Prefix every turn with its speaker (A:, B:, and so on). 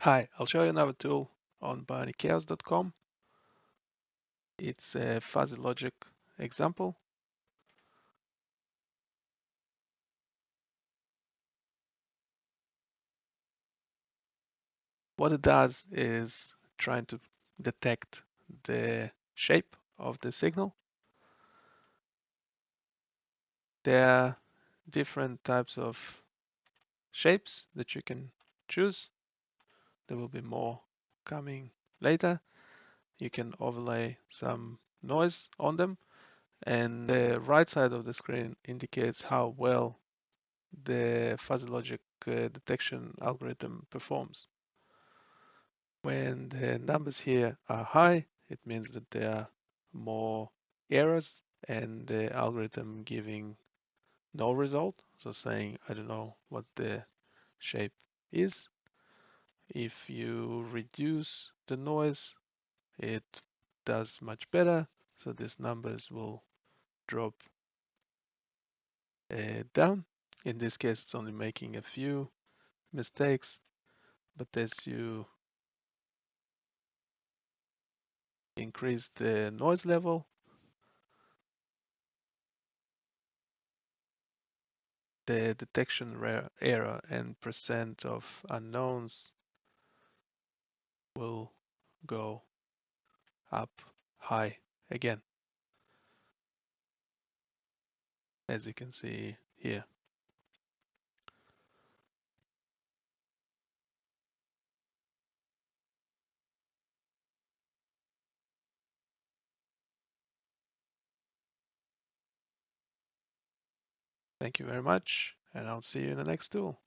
A: Hi, I'll show you another tool on bionichaos.com. It's a fuzzy logic example. What it does is trying to detect the shape of the signal. There are different types of shapes that you can choose. There will be more coming later. You can overlay some noise on them and the right side of the screen indicates how well the fuzzy logic uh, detection algorithm performs. When the numbers here are high, it means that there are more errors and the algorithm giving no result. So saying, I don't know what the shape is. If you reduce the noise, it does much better. So these numbers will drop uh, down. In this case, it's only making a few mistakes, but as you increase the noise level, the detection error and percent of unknowns will go up high again, as you can see here. Thank you very much, and I'll see you in the next tool.